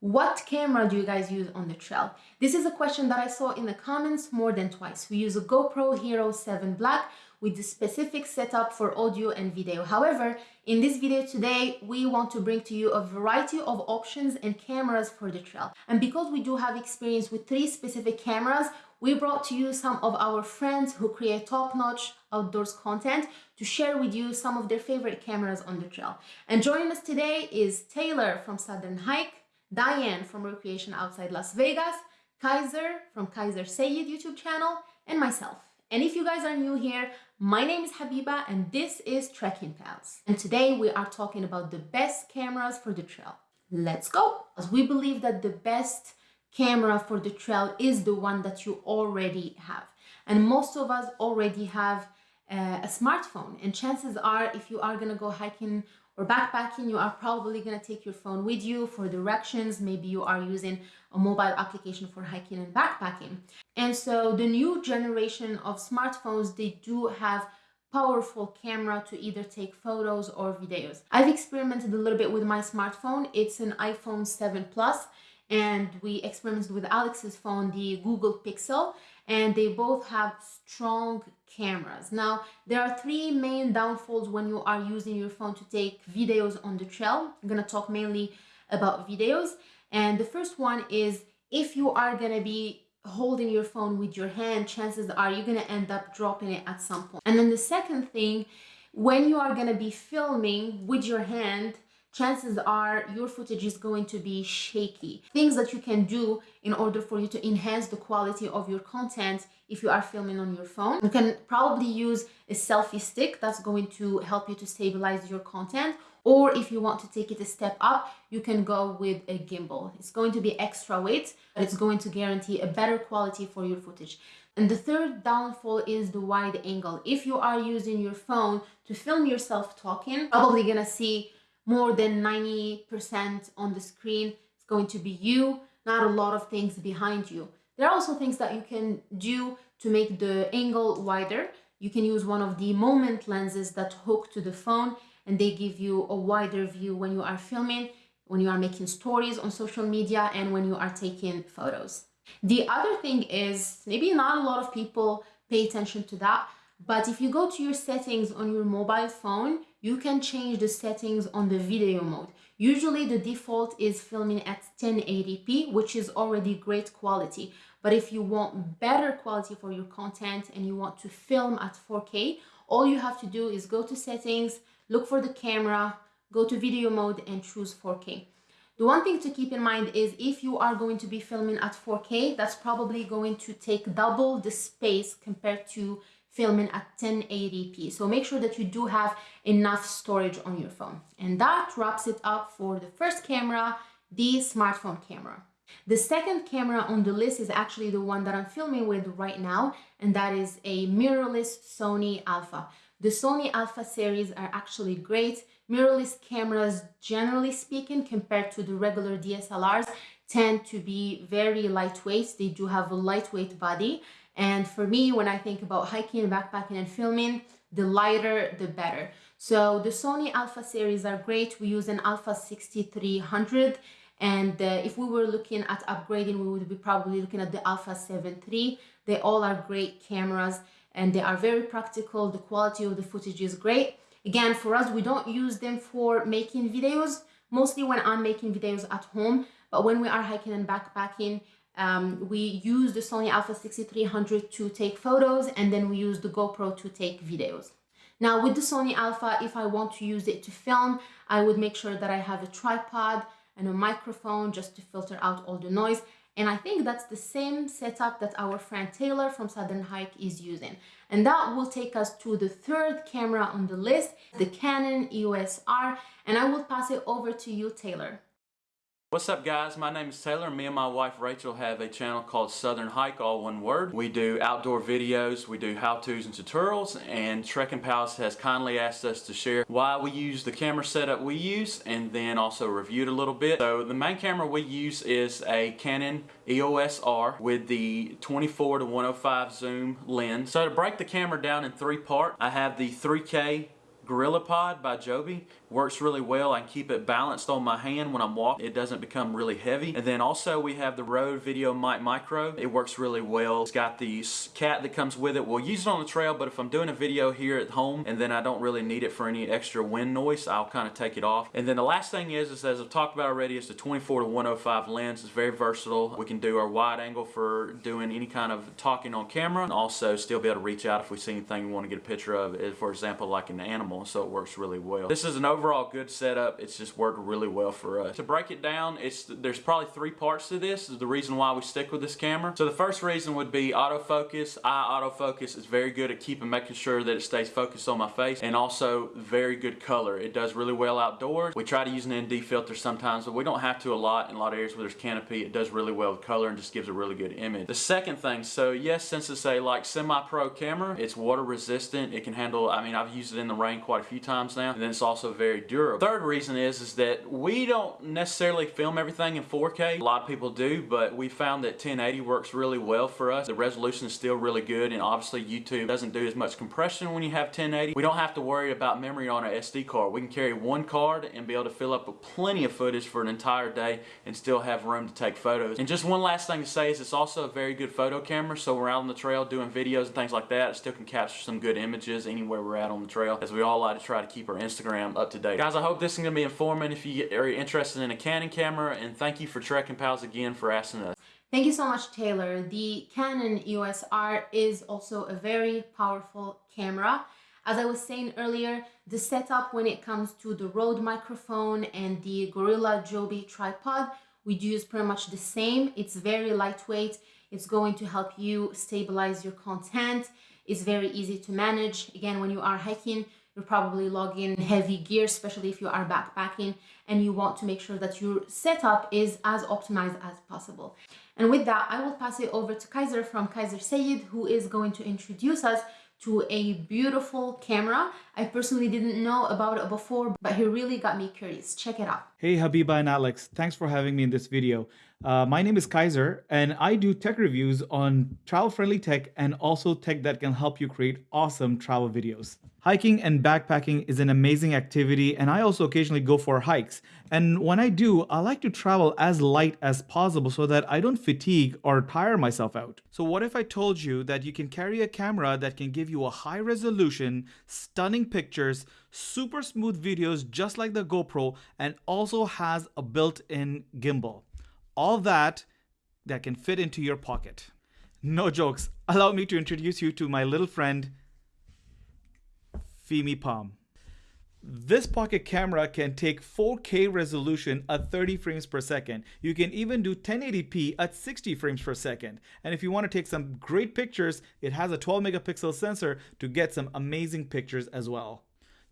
What camera do you guys use on the trail? This is a question that I saw in the comments more than twice. We use a GoPro Hero 7 Black with the specific setup for audio and video. However, in this video today, we want to bring to you a variety of options and cameras for the trail. And because we do have experience with three specific cameras, we brought to you some of our friends who create top-notch outdoors content to share with you some of their favorite cameras on the trail. And joining us today is Taylor from Southern Hike, Diane from Recreation Outside Las Vegas, Kaiser from Kaiser Sayed YouTube channel, and myself. And if you guys are new here, my name is Habiba and this is Trekking Pals. And today we are talking about the best cameras for the trail. Let's go! As we believe that the best camera for the trail is the one that you already have. And most of us already have uh, a smartphone and chances are if you are gonna go hiking or backpacking, you are probably gonna take your phone with you for directions. Maybe you are using a mobile application for hiking and backpacking. And so the new generation of smartphones, they do have powerful camera to either take photos or videos. I've experimented a little bit with my smartphone. It's an iPhone 7 Plus and we experimented with Alex's phone, the Google Pixel, and they both have strong cameras. Now, there are three main downfalls when you are using your phone to take videos on the trail. I'm gonna talk mainly about videos. And the first one is if you are gonna be holding your phone with your hand, chances are you're gonna end up dropping it at some point. And then the second thing, when you are gonna be filming with your hand, chances are your footage is going to be shaky. Things that you can do in order for you to enhance the quality of your content if you are filming on your phone. You can probably use a selfie stick that's going to help you to stabilize your content or if you want to take it a step up, you can go with a gimbal. It's going to be extra weight, but it's going to guarantee a better quality for your footage. And the third downfall is the wide angle. If you are using your phone to film yourself talking, probably gonna see more than 90% on the screen. It's going to be you, not a lot of things behind you. There are also things that you can do to make the angle wider. You can use one of the moment lenses that hook to the phone and they give you a wider view when you are filming, when you are making stories on social media and when you are taking photos. The other thing is maybe not a lot of people pay attention to that, but if you go to your settings on your mobile phone, you can change the settings on the video mode. Usually the default is filming at 1080p, which is already great quality. But if you want better quality for your content and you want to film at 4K, all you have to do is go to settings, look for the camera, go to video mode and choose 4K. The one thing to keep in mind is if you are going to be filming at 4K, that's probably going to take double the space compared to filming at 1080p. So make sure that you do have enough storage on your phone. And that wraps it up for the first camera, the smartphone camera. The second camera on the list is actually the one that I'm filming with right now, and that is a mirrorless Sony Alpha. The Sony Alpha series are actually great. Mirrorless cameras, generally speaking, compared to the regular DSLRs, tend to be very lightweight. They do have a lightweight body and for me, when I think about hiking, backpacking and filming, the lighter, the better. So the Sony Alpha series are great. We use an Alpha 6300 and uh, if we were looking at upgrading, we would be probably looking at the Alpha 7 III. They all are great cameras and they are very practical. The quality of the footage is great. Again, for us, we don't use them for making videos, mostly when I'm making videos at home. But when we are hiking and backpacking, um, we use the Sony Alpha 6300 to take photos and then we use the GoPro to take videos. Now with the Sony Alpha, if I want to use it to film, I would make sure that I have a tripod and a microphone just to filter out all the noise. And I think that's the same setup that our friend Taylor from Southern Hike is using. And that will take us to the third camera on the list, the Canon EOS R. And I will pass it over to you, Taylor. What's up guys, my name is Taylor. Me and my wife Rachel have a channel called Southern Hike, all one word. We do outdoor videos, we do how-tos and tutorials, and Trekking Pals has kindly asked us to share why we use the camera setup we use, and then also review it a little bit. So the main camera we use is a Canon EOS R with the 24 to 105 zoom lens. So to break the camera down in three parts, I have the 3K GorillaPod by Joby works really well. I can keep it balanced on my hand when I'm walking. It doesn't become really heavy. And then also we have the Rode Video Mic Micro. It works really well. It's got the cat that comes with it. We'll use it on the trail, but if I'm doing a video here at home and then I don't really need it for any extra wind noise, I'll kind of take it off. And then the last thing is, is as I've talked about already, is the 24 to 105 lens. It's very versatile. We can do our wide angle for doing any kind of talking on camera and also still be able to reach out if we see anything we want to get a picture of, eh, for example, like an animal. So it works really well. This is an overall good setup. It's just worked really well for us. To break it down, it's there's probably three parts to this. Is the reason why we stick with this camera. So the first reason would be autofocus. Eye autofocus is very good at keeping making sure that it stays focused on my face and also very good color. It does really well outdoors. We try to use an ND filter sometimes, but we don't have to a lot in a lot of areas where there's canopy. It does really well with color and just gives a really good image. The second thing, so yes, since it's a like semi-pro camera, it's water resistant. It can handle, I mean, I've used it in the rain quite a few times now, and then it's also very durable. Third reason is, is that we don't necessarily film everything in 4K. A lot of people do, but we found that 1080 works really well for us. The resolution is still really good, and obviously YouTube doesn't do as much compression when you have 1080. We don't have to worry about memory on our SD card. We can carry one card and be able to fill up with plenty of footage for an entire day and still have room to take photos. And just one last thing to say is it's also a very good photo camera, so we're out on the trail doing videos and things like that. It still can capture some good images anywhere we're at on the trail, as we all like to try to keep our Instagram up to date. Guys, I hope this is going to be informative if you are interested in a Canon camera, and thank you for Trekking Pals again for asking us. Thank you so much, Taylor. The Canon EOS R is also a very powerful camera. As I was saying earlier, the setup when it comes to the Rode microphone and the Gorilla Joby tripod, we do use pretty much the same. It's very lightweight. It's going to help you stabilize your content. It's very easy to manage. Again, when you are hiking, you're probably logging heavy gear, especially if you are backpacking and you want to make sure that your setup is as optimized as possible. And with that, I will pass it over to Kaiser from Kaiser Sayed, who is going to introduce us to a beautiful camera. I personally didn't know about it before, but he really got me curious. Check it out. Hey Habiba and Alex, thanks for having me in this video. Uh, my name is Kaiser and I do tech reviews on travel-friendly tech and also tech that can help you create awesome travel videos. Hiking and backpacking is an amazing activity and I also occasionally go for hikes. And when I do, I like to travel as light as possible so that I don't fatigue or tire myself out. So what if I told you that you can carry a camera that can give you a high resolution, stunning pictures, super smooth videos just like the GoPro, and also has a built-in gimbal. All that that can fit into your pocket. No jokes. Allow me to introduce you to my little friend, Fimi Palm. This pocket camera can take 4K resolution at 30 frames per second. You can even do 1080p at 60 frames per second. And if you want to take some great pictures, it has a 12 megapixel sensor to get some amazing pictures as well.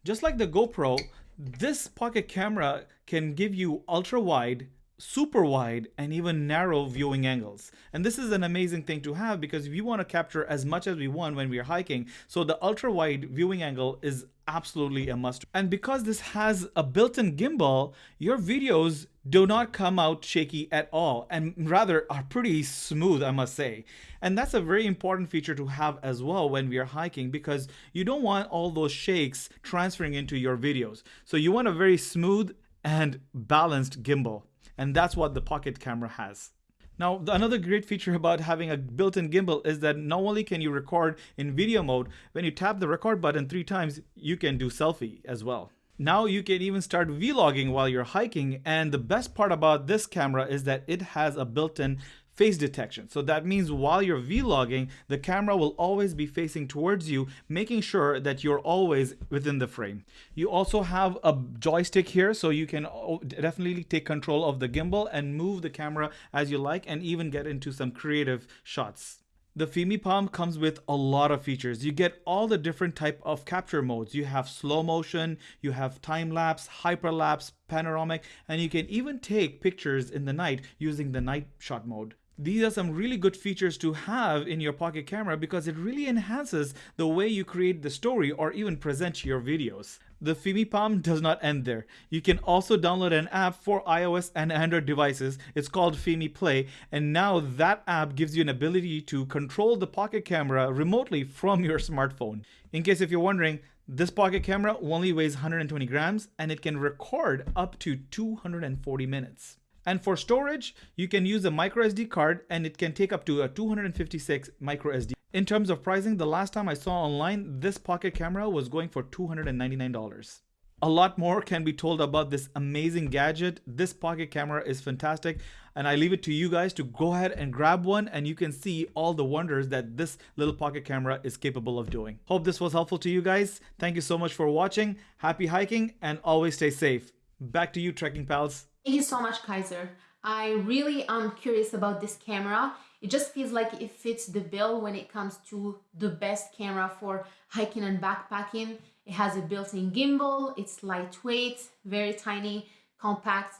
Just like the GoPro, this pocket camera can give you ultra wide, super wide and even narrow viewing angles. And this is an amazing thing to have because we want to capture as much as we want when we're hiking. So the ultra wide viewing angle is absolutely a must. And because this has a built-in gimbal, your videos do not come out shaky at all and rather are pretty smooth, I must say. And that's a very important feature to have as well when we are hiking because you don't want all those shakes transferring into your videos. So you want a very smooth and balanced gimbal. And that's what the pocket camera has. Now, another great feature about having a built-in gimbal is that not only can you record in video mode, when you tap the record button three times, you can do selfie as well. Now you can even start vlogging while you're hiking and the best part about this camera is that it has a built-in face detection. So that means while you're vlogging, the camera will always be facing towards you, making sure that you're always within the frame. You also have a joystick here, so you can definitely take control of the gimbal and move the camera as you like and even get into some creative shots. The Fimi Palm comes with a lot of features. You get all the different type of capture modes. You have slow motion, you have time lapse, hyperlapse, panoramic, and you can even take pictures in the night using the night shot mode. These are some really good features to have in your pocket camera because it really enhances the way you create the story or even present your videos. The Fimi Palm does not end there. You can also download an app for iOS and Android devices. It's called Fimi Play and now that app gives you an ability to control the pocket camera remotely from your smartphone. In case if you're wondering, This pocket camera only weighs 120 grams and it can record up to 240 minutes. And for storage, you can use a micro SD card and it can take up to a 256 micro SD. In terms of pricing, the last time I saw online, this pocket camera was going for $299. A lot more can be told about this amazing gadget. This pocket camera is fantastic and I leave it to you guys to go ahead and grab one and you can see all the wonders that this little pocket camera is capable of doing. Hope this was helpful to you guys. Thank you so much for watching. Happy hiking and always stay safe. Back to you trekking pals. Thank you so much, Kaiser. I really am curious about this camera. It just feels like it fits the bill when it comes to the best camera for hiking and backpacking. It has a built-in gimbal, it's lightweight, very tiny, compact.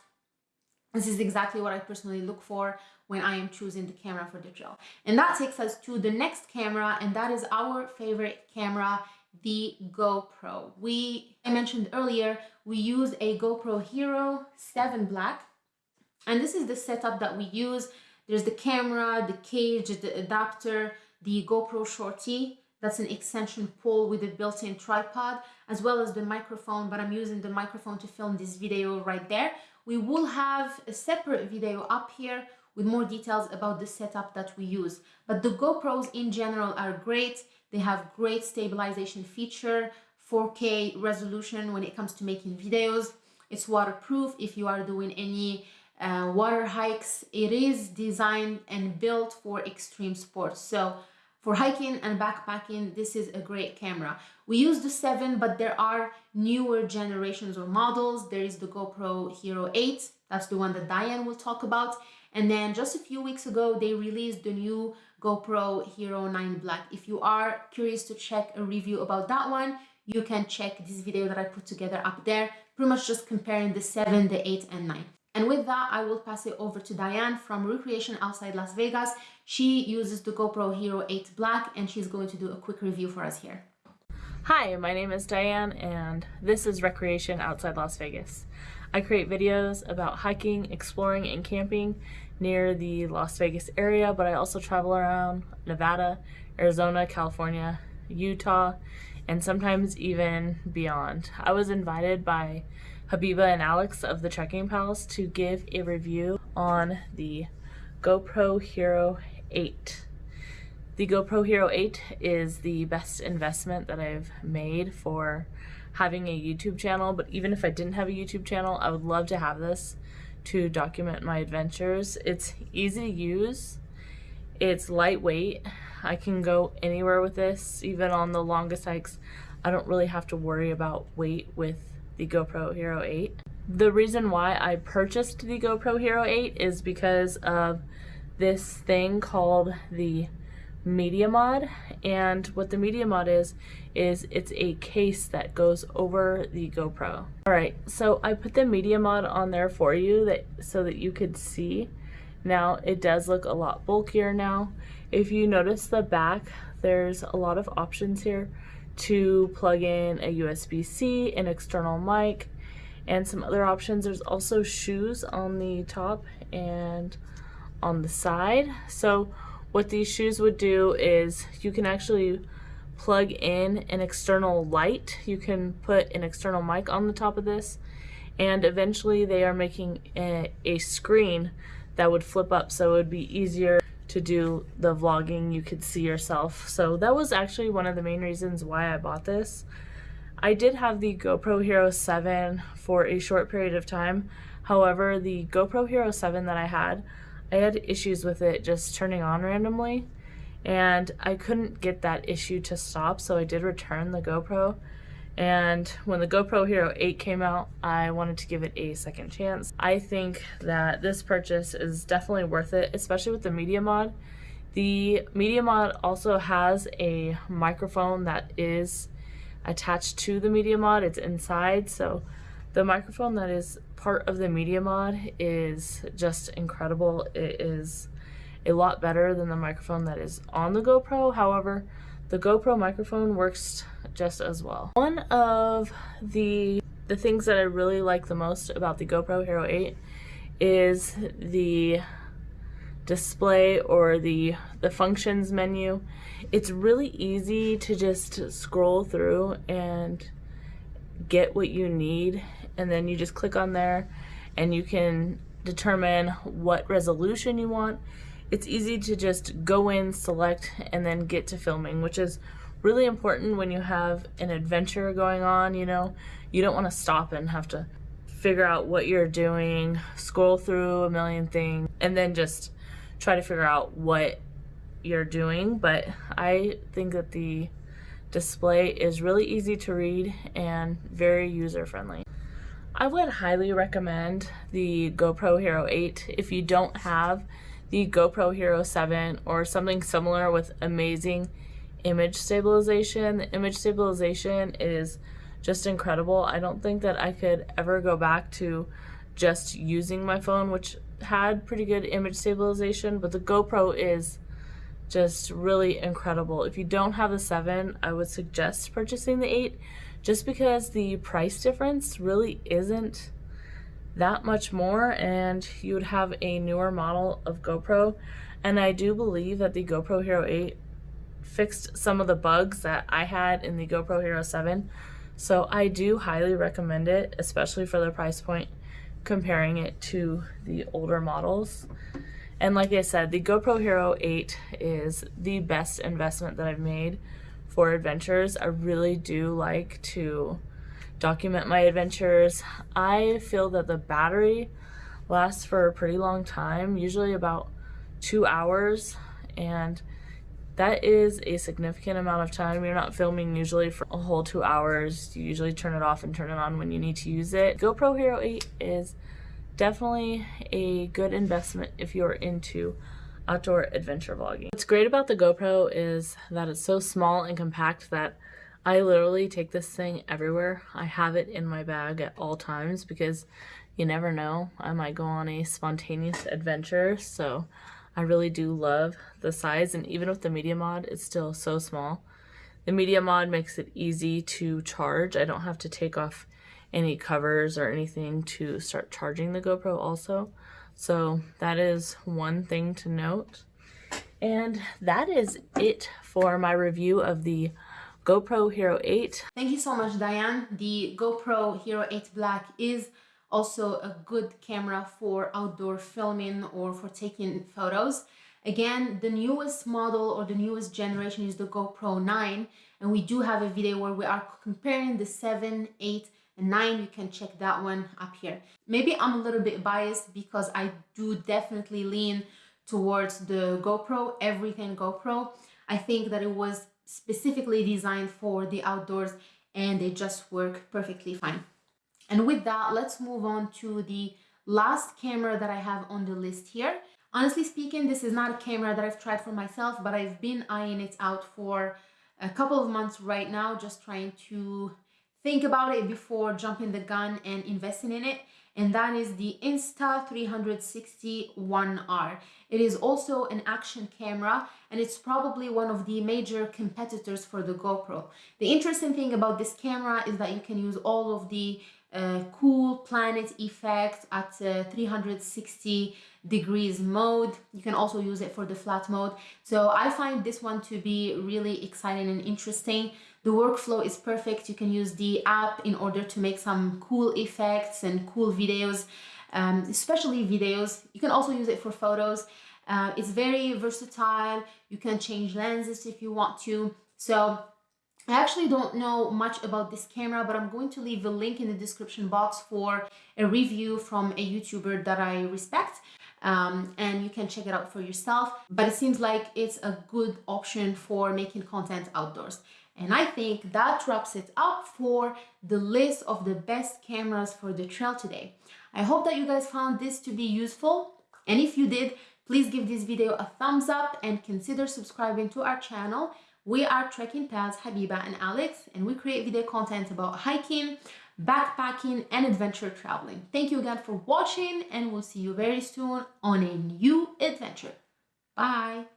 This is exactly what I personally look for when I am choosing the camera for the trail. And that takes us to the next camera, and that is our favorite camera, the GoPro. We, I mentioned earlier, we use a GoPro Hero 7 Black, and this is the setup that we use. There's the camera, the cage, the adapter, the GoPro Shorty, that's an extension pole with a built-in tripod, as well as the microphone, but I'm using the microphone to film this video right there. We will have a separate video up here with more details about the setup that we use. But the GoPros in general are great. They have great stabilization feature, 4K resolution when it comes to making videos. It's waterproof if you are doing any uh, water hikes. It is designed and built for extreme sports. So for hiking and backpacking, this is a great camera. We use the 7, but there are newer generations or models. There is the GoPro Hero 8. That's the one that Diane will talk about. And then just a few weeks ago, they released the new GoPro Hero 9 Black. If you are curious to check a review about that one, you can check this video that I put together up there, pretty much just comparing the 7, the 8, and 9. And with that, I will pass it over to Diane from Recreation Outside Las Vegas. She uses the GoPro Hero 8 Black and she's going to do a quick review for us here. Hi, my name is Diane and this is Recreation Outside Las Vegas. I create videos about hiking, exploring, and camping near the Las Vegas area, but I also travel around Nevada, Arizona, California, Utah, and sometimes even beyond. I was invited by Habiba and Alex of the Trekking Pals to give a review on the GoPro Hero 8. The GoPro Hero 8 is the best investment that I've made for having a YouTube channel, but even if I didn't have a YouTube channel, I would love to have this to document my adventures. It's easy to use, it's lightweight, I can go anywhere with this, even on the longest hikes. I don't really have to worry about weight with the GoPro Hero 8. The reason why I purchased the GoPro Hero 8 is because of this thing called the Media Mod and what the Media Mod is is it's a case that goes over the GoPro. Alright, so I put the Media Mod on there for you that so that you could see. Now it does look a lot bulkier now. If you notice the back, there's a lot of options here to plug in a USB-C, an external mic, and some other options. There's also shoes on the top and on the side. So what these shoes would do is you can actually plug in an external light. You can put an external mic on the top of this and eventually they are making a, a screen that would flip up so it would be easier to do the vlogging, you could see yourself. So that was actually one of the main reasons why I bought this. I did have the GoPro Hero 7 for a short period of time. However, the GoPro Hero 7 that I had, I had issues with it just turning on randomly and I couldn't get that issue to stop so I did return the GoPro and when the GoPro Hero 8 came out, I wanted to give it a second chance. I think that this purchase is definitely worth it, especially with the Media Mod. The Media Mod also has a microphone that is attached to the Media Mod. It's inside, so the microphone that is part of the Media Mod is just incredible. It is a lot better than the microphone that is on the GoPro. However, the GoPro microphone works just as well. One of the the things that I really like the most about the GoPro Hero 8 is the display or the the functions menu it's really easy to just scroll through and get what you need and then you just click on there and you can determine what resolution you want it's easy to just go in select and then get to filming which is really important when you have an adventure going on you know you don't want to stop and have to figure out what you're doing scroll through a million things and then just try to figure out what you're doing, but I think that the display is really easy to read and very user friendly. I would highly recommend the GoPro Hero 8 if you don't have the GoPro Hero 7 or something similar with amazing image stabilization. The image stabilization is just incredible. I don't think that I could ever go back to just using my phone, which had pretty good image stabilization, but the GoPro is just really incredible. If you don't have the 7, I would suggest purchasing the 8 just because the price difference really isn't that much more and you would have a newer model of GoPro and I do believe that the GoPro Hero 8 fixed some of the bugs that I had in the GoPro Hero 7 so I do highly recommend it especially for the price point comparing it to the older models. And like I said, the GoPro Hero 8 is the best investment that I've made for adventures. I really do like to document my adventures. I feel that the battery lasts for a pretty long time, usually about two hours, and that is a significant amount of time. You're not filming usually for a whole two hours. You usually turn it off and turn it on when you need to use it. GoPro Hero 8 is definitely a good investment if you're into outdoor adventure vlogging. What's great about the GoPro is that it's so small and compact that I literally take this thing everywhere. I have it in my bag at all times because you never know. I might go on a spontaneous adventure. So I really do love the size and even with the media mod, it's still so small. The media mod makes it easy to charge. I don't have to take off any covers or anything to start charging the GoPro also. So that is one thing to note. And that is it for my review of the GoPro Hero 8. Thank you so much, Diane. The GoPro Hero 8 Black is also a good camera for outdoor filming or for taking photos. Again, the newest model or the newest generation is the GoPro 9 and we do have a video where we are comparing the 7, 8 and 9 you can check that one up here. Maybe I'm a little bit biased because I do definitely lean towards the GoPro, everything GoPro. I think that it was specifically designed for the outdoors and they just work perfectly fine. And with that, let's move on to the last camera that I have on the list here. Honestly speaking, this is not a camera that I've tried for myself, but I've been eyeing it out for a couple of months right now, just trying to think about it before jumping the gun and investing in it. And that is the Insta360 It is also an action camera and it's probably one of the major competitors for the GoPro. The interesting thing about this camera is that you can use all of the uh, cool planet effect at uh, 360 degrees mode. You can also use it for the flat mode. So I find this one to be really exciting and interesting. The workflow is perfect. You can use the app in order to make some cool effects and cool videos, um, especially videos. You can also use it for photos. Uh, it's very versatile. You can change lenses if you want to. So I actually don't know much about this camera, but I'm going to leave a link in the description box for a review from a YouTuber that I respect. Um, and you can check it out for yourself. But it seems like it's a good option for making content outdoors. And I think that wraps it up for the list of the best cameras for the trail today. I hope that you guys found this to be useful. And if you did, please give this video a thumbs up and consider subscribing to our channel we are Trekking Pals, Habiba and Alex, and we create video content about hiking, backpacking, and adventure traveling. Thank you again for watching, and we'll see you very soon on a new adventure. Bye!